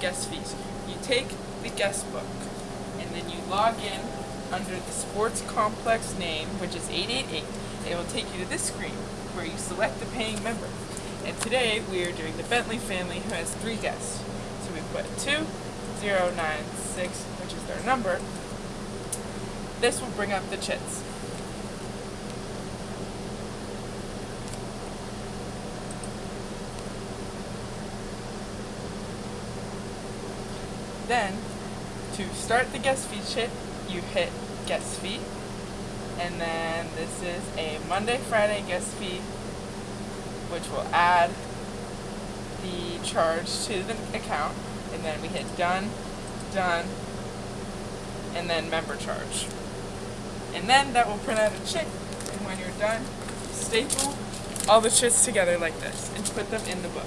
guest fees. You take the guest book and then you log in under the sports complex name, which is 888. It will take you to this screen where you select the paying member. And today we are doing the Bentley family who has three guests. So we put 2096, which is their number. This will bring up the chits. Then, to start the guest fee chit, you hit guest fee. And then this is a Monday, Friday guest fee, which will add the charge to the account. And then we hit done, done, and then member charge. And then that will print out a chit. And when you're done, staple all the chits together like this and put them in the book.